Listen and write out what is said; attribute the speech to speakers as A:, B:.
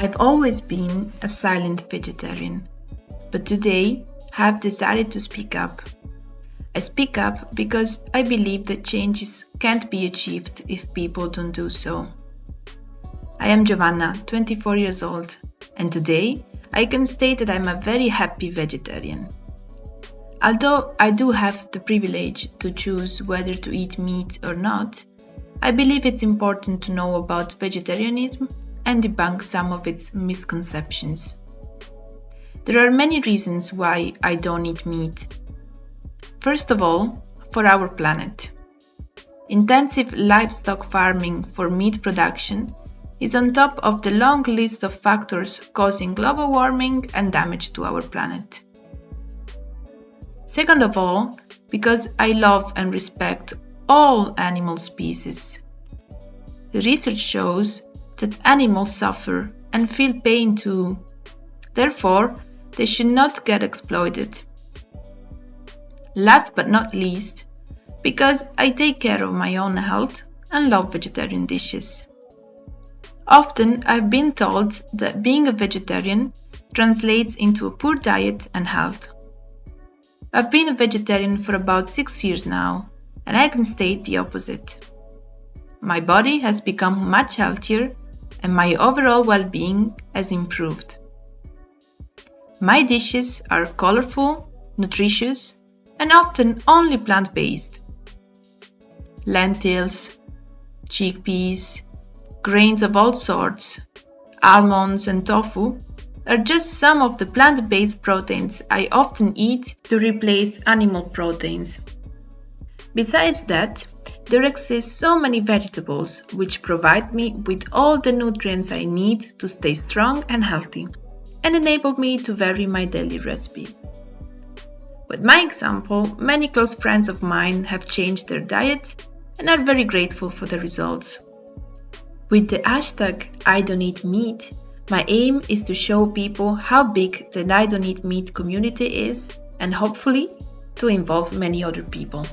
A: I've always been a silent vegetarian, but today have decided to speak up. I speak up because I believe that changes can't be achieved if people don't do so. I am Giovanna, 24 years old, and today I can state that I'm a very happy vegetarian. Although I do have the privilege to choose whether to eat meat or not, I believe it's important to know about vegetarianism and debunk some of its misconceptions. There are many reasons why I don't eat meat. First of all, for our planet. Intensive livestock farming for meat production is on top of the long list of factors causing global warming and damage to our planet. Second of all, because I love and respect all animal species. Research shows that animals suffer and feel pain too. Therefore, they should not get exploited. Last but not least, because I take care of my own health and love vegetarian dishes. Often I've been told that being a vegetarian translates into a poor diet and health. I've been a vegetarian for about six years now, and I can state the opposite. My body has become much healthier and my overall well-being has improved. My dishes are colorful, nutritious, and often only plant-based. Lentils, chickpeas, grains of all sorts, almonds and tofu are just some of the plant-based proteins I often eat to replace animal proteins. Besides that, there exist so many vegetables which provide me with all the nutrients I need to stay strong and healthy and enable me to vary my daily recipes. With my example, many close friends of mine have changed their diet and are very grateful for the results. With the hashtag I don't eat meat, my aim is to show people how big the I don't eat meat community is and hopefully to involve many other people.